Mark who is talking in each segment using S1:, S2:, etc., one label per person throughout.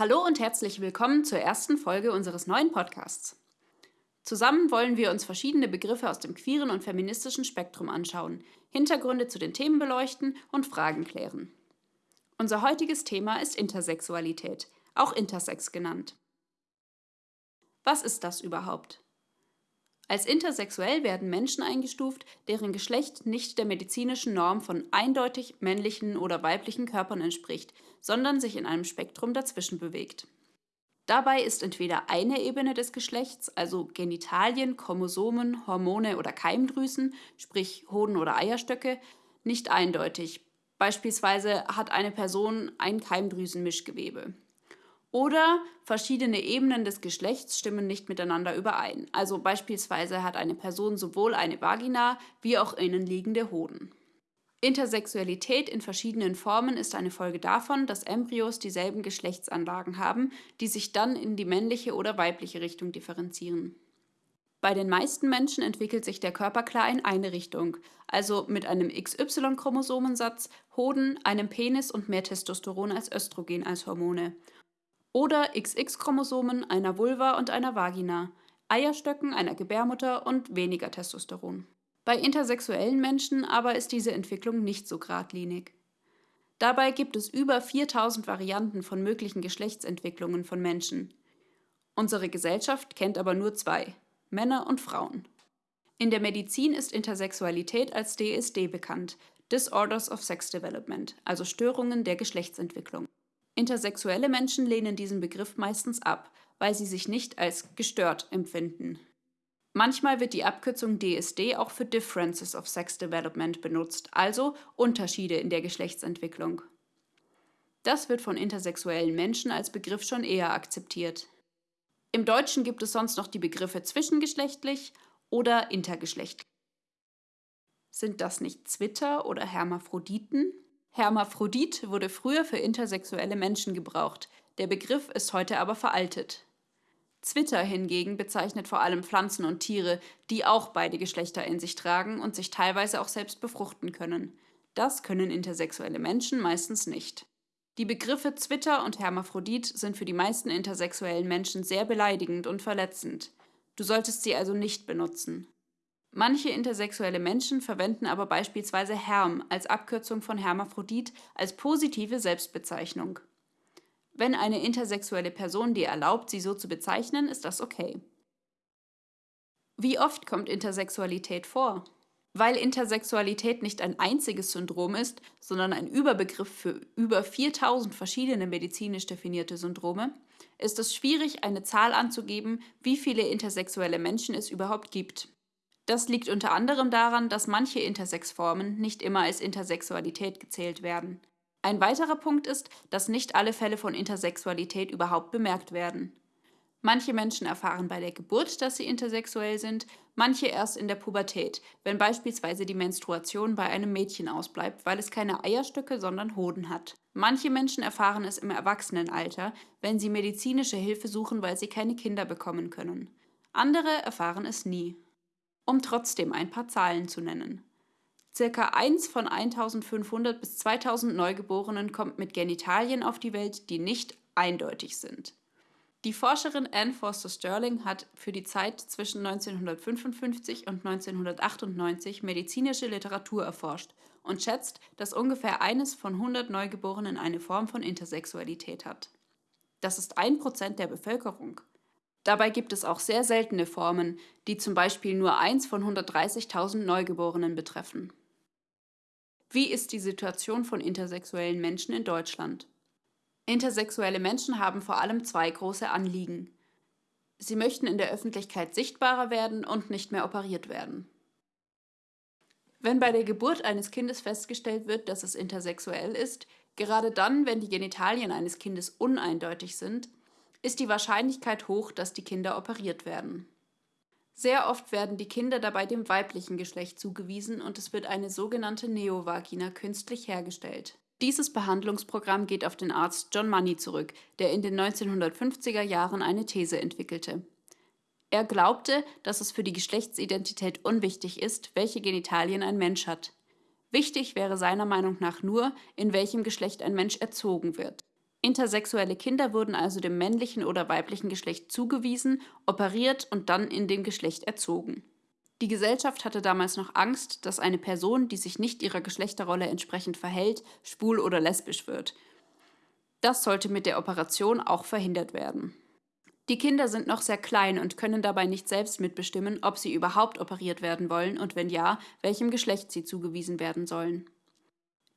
S1: Hallo und herzlich willkommen zur ersten Folge unseres neuen Podcasts. Zusammen wollen wir uns verschiedene Begriffe aus dem queeren und feministischen Spektrum anschauen, Hintergründe zu den Themen beleuchten und Fragen klären. Unser heutiges Thema ist Intersexualität, auch Intersex genannt. Was ist das überhaupt? Als intersexuell werden Menschen eingestuft, deren Geschlecht nicht der medizinischen Norm von eindeutig männlichen oder weiblichen Körpern entspricht, sondern sich in einem Spektrum dazwischen bewegt. Dabei ist entweder eine Ebene des Geschlechts, also Genitalien, Chromosomen, Hormone oder Keimdrüsen, sprich Hoden oder Eierstöcke, nicht eindeutig. Beispielsweise hat eine Person ein Keimdrüsenmischgewebe. Oder verschiedene Ebenen des Geschlechts stimmen nicht miteinander überein. Also beispielsweise hat eine Person sowohl eine Vagina wie auch innenliegende Hoden. Intersexualität in verschiedenen Formen ist eine Folge davon, dass Embryos dieselben Geschlechtsanlagen haben, die sich dann in die männliche oder weibliche Richtung differenzieren. Bei den meisten Menschen entwickelt sich der Körper klar in eine Richtung, also mit einem XY-Chromosomensatz, Hoden, einem Penis und mehr Testosteron als Östrogen als Hormone oder XX-Chromosomen einer Vulva und einer Vagina, Eierstöcken einer Gebärmutter und weniger Testosteron. Bei intersexuellen Menschen aber ist diese Entwicklung nicht so geradlinig. Dabei gibt es über 4000 Varianten von möglichen Geschlechtsentwicklungen von Menschen. Unsere Gesellschaft kennt aber nur zwei, Männer und Frauen. In der Medizin ist Intersexualität als DSD bekannt, Disorders of Sex Development, also Störungen der Geschlechtsentwicklung. Intersexuelle Menschen lehnen diesen Begriff meistens ab, weil sie sich nicht als gestört empfinden. Manchmal wird die Abkürzung DSD auch für Differences of Sex Development benutzt, also Unterschiede in der Geschlechtsentwicklung. Das wird von intersexuellen Menschen als Begriff schon eher akzeptiert. Im Deutschen gibt es sonst noch die Begriffe zwischengeschlechtlich oder intergeschlechtlich. Sind das nicht Zwitter oder Hermaphroditen? Hermaphrodit wurde früher für intersexuelle Menschen gebraucht, der Begriff ist heute aber veraltet. Zwitter hingegen bezeichnet vor allem Pflanzen und Tiere, die auch beide Geschlechter in sich tragen und sich teilweise auch selbst befruchten können. Das können intersexuelle Menschen meistens nicht. Die Begriffe Zwitter und Hermaphrodit sind für die meisten intersexuellen Menschen sehr beleidigend und verletzend. Du solltest sie also nicht benutzen. Manche intersexuelle Menschen verwenden aber beispielsweise Herm als Abkürzung von Hermaphrodit als positive Selbstbezeichnung. Wenn eine intersexuelle Person dir erlaubt, sie so zu bezeichnen, ist das okay. Wie oft kommt Intersexualität vor? Weil Intersexualität nicht ein einziges Syndrom ist, sondern ein Überbegriff für über 4000 verschiedene medizinisch definierte Syndrome, ist es schwierig, eine Zahl anzugeben, wie viele intersexuelle Menschen es überhaupt gibt. Das liegt unter anderem daran, dass manche Intersexformen nicht immer als Intersexualität gezählt werden. Ein weiterer Punkt ist, dass nicht alle Fälle von Intersexualität überhaupt bemerkt werden. Manche Menschen erfahren bei der Geburt, dass sie intersexuell sind, manche erst in der Pubertät, wenn beispielsweise die Menstruation bei einem Mädchen ausbleibt, weil es keine Eierstöcke, sondern Hoden hat. Manche Menschen erfahren es im Erwachsenenalter, wenn sie medizinische Hilfe suchen, weil sie keine Kinder bekommen können. Andere erfahren es nie um trotzdem ein paar Zahlen zu nennen. Circa 1 von 1500 bis 2000 Neugeborenen kommt mit Genitalien auf die Welt, die nicht eindeutig sind. Die Forscherin Anne Foster Sterling hat für die Zeit zwischen 1955 und 1998 medizinische Literatur erforscht und schätzt, dass ungefähr eines von 100 Neugeborenen eine Form von Intersexualität hat. Das ist ein Prozent der Bevölkerung. Dabei gibt es auch sehr seltene Formen, die zum Beispiel nur eins von 130.000 Neugeborenen betreffen. Wie ist die Situation von intersexuellen Menschen in Deutschland? Intersexuelle Menschen haben vor allem zwei große Anliegen. Sie möchten in der Öffentlichkeit sichtbarer werden und nicht mehr operiert werden. Wenn bei der Geburt eines Kindes festgestellt wird, dass es intersexuell ist, gerade dann, wenn die Genitalien eines Kindes uneindeutig sind, ist die Wahrscheinlichkeit hoch, dass die Kinder operiert werden. Sehr oft werden die Kinder dabei dem weiblichen Geschlecht zugewiesen und es wird eine sogenannte Neovagina künstlich hergestellt. Dieses Behandlungsprogramm geht auf den Arzt John Money zurück, der in den 1950er Jahren eine These entwickelte. Er glaubte, dass es für die Geschlechtsidentität unwichtig ist, welche Genitalien ein Mensch hat. Wichtig wäre seiner Meinung nach nur, in welchem Geschlecht ein Mensch erzogen wird. Intersexuelle Kinder wurden also dem männlichen oder weiblichen Geschlecht zugewiesen, operiert und dann in dem Geschlecht erzogen. Die Gesellschaft hatte damals noch Angst, dass eine Person, die sich nicht ihrer Geschlechterrolle entsprechend verhält, schwul oder lesbisch wird. Das sollte mit der Operation auch verhindert werden. Die Kinder sind noch sehr klein und können dabei nicht selbst mitbestimmen, ob sie überhaupt operiert werden wollen und wenn ja, welchem Geschlecht sie zugewiesen werden sollen.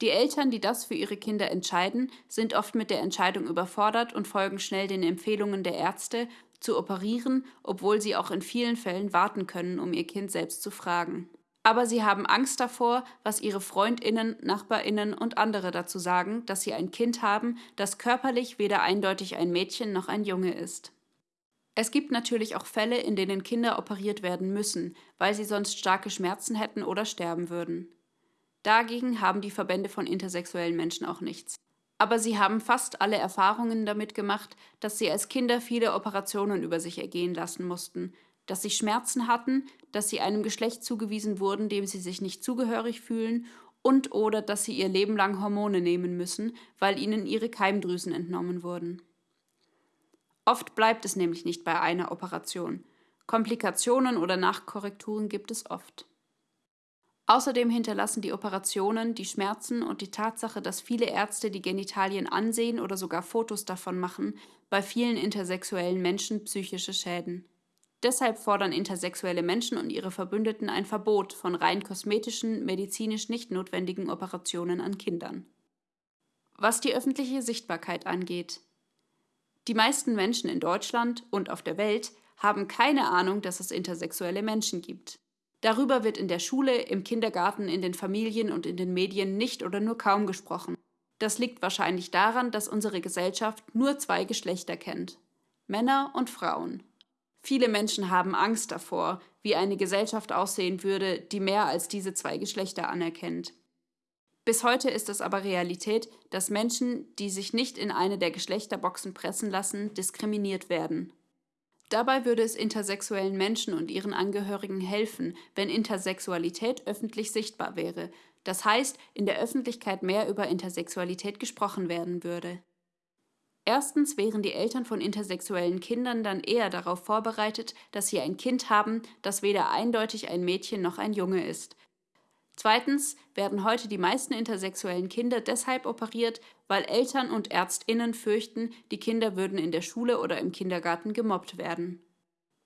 S1: Die Eltern, die das für ihre Kinder entscheiden, sind oft mit der Entscheidung überfordert und folgen schnell den Empfehlungen der Ärzte, zu operieren, obwohl sie auch in vielen Fällen warten können, um ihr Kind selbst zu fragen. Aber sie haben Angst davor, was ihre Freundinnen, Nachbarinnen und andere dazu sagen, dass sie ein Kind haben, das körperlich weder eindeutig ein Mädchen noch ein Junge ist. Es gibt natürlich auch Fälle, in denen Kinder operiert werden müssen, weil sie sonst starke Schmerzen hätten oder sterben würden. Dagegen haben die Verbände von intersexuellen Menschen auch nichts. Aber sie haben fast alle Erfahrungen damit gemacht, dass sie als Kinder viele Operationen über sich ergehen lassen mussten, dass sie Schmerzen hatten, dass sie einem Geschlecht zugewiesen wurden, dem sie sich nicht zugehörig fühlen und oder dass sie ihr Leben lang Hormone nehmen müssen, weil ihnen ihre Keimdrüsen entnommen wurden. Oft bleibt es nämlich nicht bei einer Operation. Komplikationen oder Nachkorrekturen gibt es oft. Außerdem hinterlassen die Operationen, die Schmerzen und die Tatsache, dass viele Ärzte die Genitalien ansehen oder sogar Fotos davon machen, bei vielen intersexuellen Menschen psychische Schäden. Deshalb fordern intersexuelle Menschen und ihre Verbündeten ein Verbot von rein kosmetischen, medizinisch nicht notwendigen Operationen an Kindern. Was die öffentliche Sichtbarkeit angeht. Die meisten Menschen in Deutschland und auf der Welt haben keine Ahnung, dass es intersexuelle Menschen gibt. Darüber wird in der Schule, im Kindergarten, in den Familien und in den Medien nicht oder nur kaum gesprochen. Das liegt wahrscheinlich daran, dass unsere Gesellschaft nur zwei Geschlechter kennt Männer und Frauen. Viele Menschen haben Angst davor, wie eine Gesellschaft aussehen würde, die mehr als diese zwei Geschlechter anerkennt. Bis heute ist es aber Realität, dass Menschen, die sich nicht in eine der Geschlechterboxen pressen lassen, diskriminiert werden. Dabei würde es intersexuellen Menschen und ihren Angehörigen helfen, wenn Intersexualität öffentlich sichtbar wäre, das heißt, in der Öffentlichkeit mehr über Intersexualität gesprochen werden würde. Erstens wären die Eltern von intersexuellen Kindern dann eher darauf vorbereitet, dass sie ein Kind haben, das weder eindeutig ein Mädchen noch ein Junge ist, Zweitens werden heute die meisten intersexuellen Kinder deshalb operiert, weil Eltern und Ärztinnen fürchten, die Kinder würden in der Schule oder im Kindergarten gemobbt werden.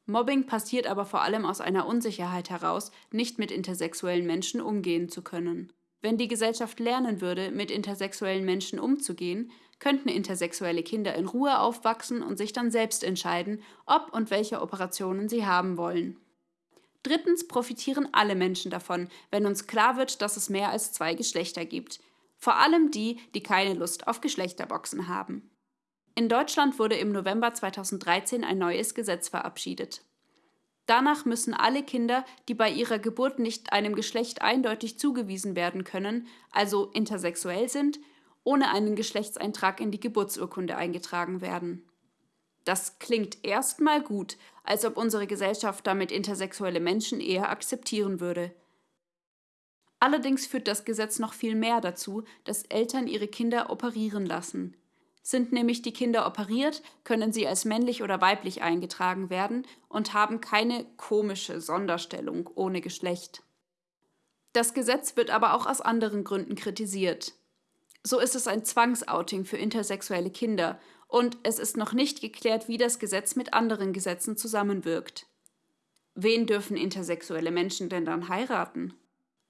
S1: Mobbing passiert aber vor allem aus einer Unsicherheit heraus, nicht mit intersexuellen Menschen umgehen zu können. Wenn die Gesellschaft lernen würde, mit intersexuellen Menschen umzugehen, könnten intersexuelle Kinder in Ruhe aufwachsen und sich dann selbst entscheiden, ob und welche Operationen sie haben wollen. Drittens profitieren alle Menschen davon, wenn uns klar wird, dass es mehr als zwei Geschlechter gibt. Vor allem die, die keine Lust auf Geschlechterboxen haben. In Deutschland wurde im November 2013 ein neues Gesetz verabschiedet. Danach müssen alle Kinder, die bei ihrer Geburt nicht einem Geschlecht eindeutig zugewiesen werden können, also intersexuell sind, ohne einen Geschlechtseintrag in die Geburtsurkunde eingetragen werden. Das klingt erstmal gut, als ob unsere Gesellschaft damit intersexuelle Menschen eher akzeptieren würde. Allerdings führt das Gesetz noch viel mehr dazu, dass Eltern ihre Kinder operieren lassen. Sind nämlich die Kinder operiert, können sie als männlich oder weiblich eingetragen werden und haben keine komische Sonderstellung ohne Geschlecht. Das Gesetz wird aber auch aus anderen Gründen kritisiert. So ist es ein Zwangsouting für intersexuelle Kinder und es ist noch nicht geklärt, wie das Gesetz mit anderen Gesetzen zusammenwirkt. Wen dürfen intersexuelle Menschen denn dann heiraten?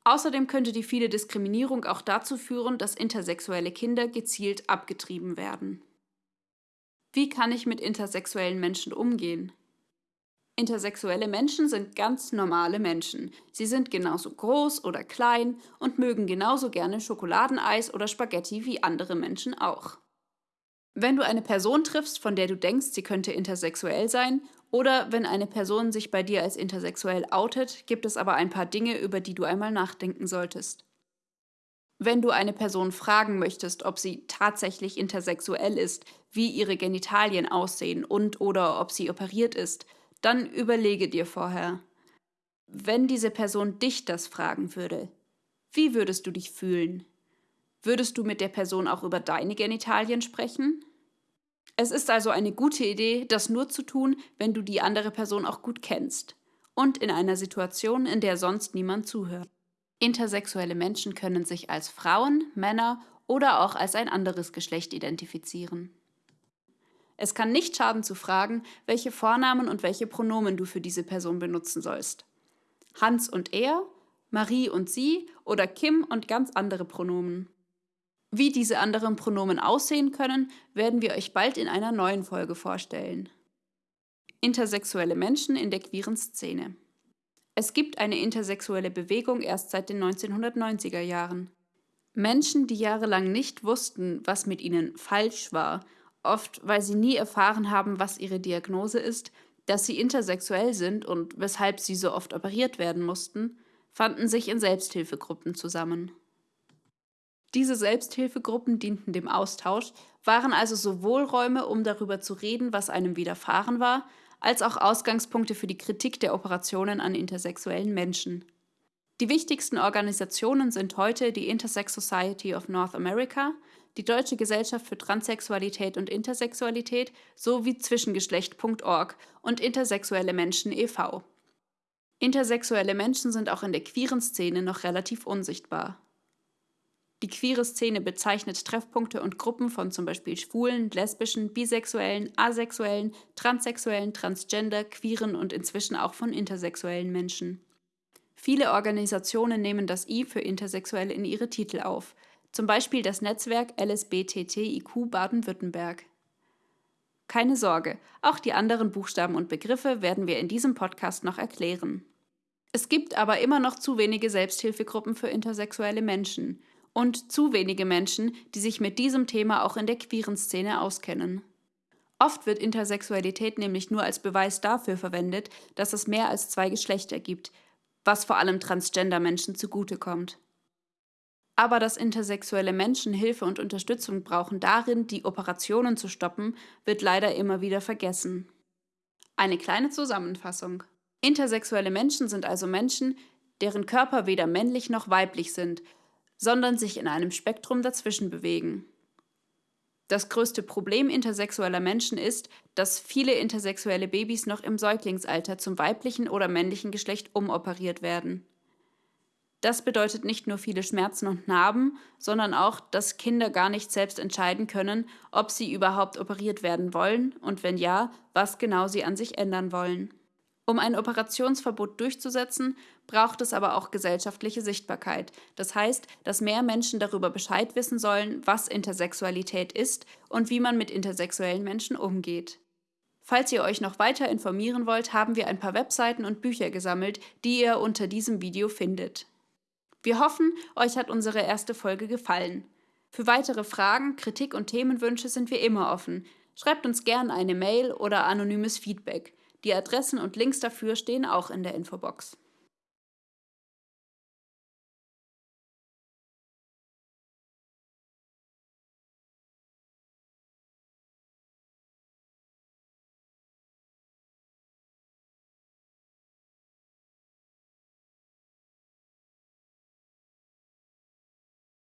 S1: Außerdem könnte die viele Diskriminierung auch dazu führen, dass intersexuelle Kinder gezielt abgetrieben werden. Wie kann ich mit intersexuellen Menschen umgehen? Intersexuelle Menschen sind ganz normale Menschen. Sie sind genauso groß oder klein und mögen genauso gerne Schokoladeneis oder Spaghetti wie andere Menschen auch. Wenn du eine Person triffst, von der du denkst, sie könnte intersexuell sein, oder wenn eine Person sich bei dir als intersexuell outet, gibt es aber ein paar Dinge, über die du einmal nachdenken solltest. Wenn du eine Person fragen möchtest, ob sie tatsächlich intersexuell ist, wie ihre Genitalien aussehen und oder ob sie operiert ist, dann überlege dir vorher. Wenn diese Person dich das fragen würde, wie würdest du dich fühlen? Würdest du mit der Person auch über deine Genitalien sprechen? Es ist also eine gute Idee, das nur zu tun, wenn du die andere Person auch gut kennst und in einer Situation, in der sonst niemand zuhört. Intersexuelle Menschen können sich als Frauen, Männer oder auch als ein anderes Geschlecht identifizieren. Es kann nicht schaden zu fragen, welche Vornamen und welche Pronomen du für diese Person benutzen sollst. Hans und er, Marie und sie oder Kim und ganz andere Pronomen. Wie diese anderen Pronomen aussehen können, werden wir euch bald in einer neuen Folge vorstellen. Intersexuelle Menschen in der queeren Szene. Es gibt eine intersexuelle Bewegung erst seit den 1990er Jahren. Menschen, die jahrelang nicht wussten, was mit ihnen falsch war, oft weil sie nie erfahren haben, was ihre Diagnose ist, dass sie intersexuell sind und weshalb sie so oft operiert werden mussten, fanden sich in Selbsthilfegruppen zusammen. Diese Selbsthilfegruppen dienten dem Austausch, waren also sowohl Räume, um darüber zu reden, was einem widerfahren war, als auch Ausgangspunkte für die Kritik der Operationen an intersexuellen Menschen. Die wichtigsten Organisationen sind heute die Intersex Society of North America, die Deutsche Gesellschaft für Transsexualität und Intersexualität sowie Zwischengeschlecht.org und Intersexuelle Menschen e.V. Intersexuelle Menschen sind auch in der queeren Szene noch relativ unsichtbar. Die queere Szene bezeichnet Treffpunkte und Gruppen von zum Beispiel schwulen, lesbischen, bisexuellen, asexuellen, transsexuellen, transgender, queeren und inzwischen auch von intersexuellen Menschen. Viele Organisationen nehmen das I für Intersexuelle in ihre Titel auf, zum Beispiel das Netzwerk LSBTTIQ Baden-Württemberg. Keine Sorge, auch die anderen Buchstaben und Begriffe werden wir in diesem Podcast noch erklären. Es gibt aber immer noch zu wenige Selbsthilfegruppen für intersexuelle Menschen und zu wenige Menschen, die sich mit diesem Thema auch in der queeren Szene auskennen. Oft wird Intersexualität nämlich nur als Beweis dafür verwendet, dass es mehr als zwei Geschlechter gibt, was vor allem Transgender-Menschen zugutekommt. Aber dass intersexuelle Menschen Hilfe und Unterstützung brauchen darin, die Operationen zu stoppen, wird leider immer wieder vergessen. Eine kleine Zusammenfassung. Intersexuelle Menschen sind also Menschen, deren Körper weder männlich noch weiblich sind, sondern sich in einem Spektrum dazwischen bewegen. Das größte Problem intersexueller Menschen ist, dass viele intersexuelle Babys noch im Säuglingsalter zum weiblichen oder männlichen Geschlecht umoperiert werden. Das bedeutet nicht nur viele Schmerzen und Narben, sondern auch, dass Kinder gar nicht selbst entscheiden können, ob sie überhaupt operiert werden wollen und wenn ja, was genau sie an sich ändern wollen. Um ein Operationsverbot durchzusetzen, braucht es aber auch gesellschaftliche Sichtbarkeit. Das heißt, dass mehr Menschen darüber Bescheid wissen sollen, was Intersexualität ist und wie man mit intersexuellen Menschen umgeht. Falls ihr euch noch weiter informieren wollt, haben wir ein paar Webseiten und Bücher gesammelt, die ihr unter diesem Video findet. Wir hoffen, euch hat unsere erste Folge gefallen. Für weitere Fragen, Kritik und Themenwünsche sind wir immer offen. Schreibt uns gern eine Mail oder anonymes Feedback. Die Adressen und Links dafür stehen auch in der Infobox.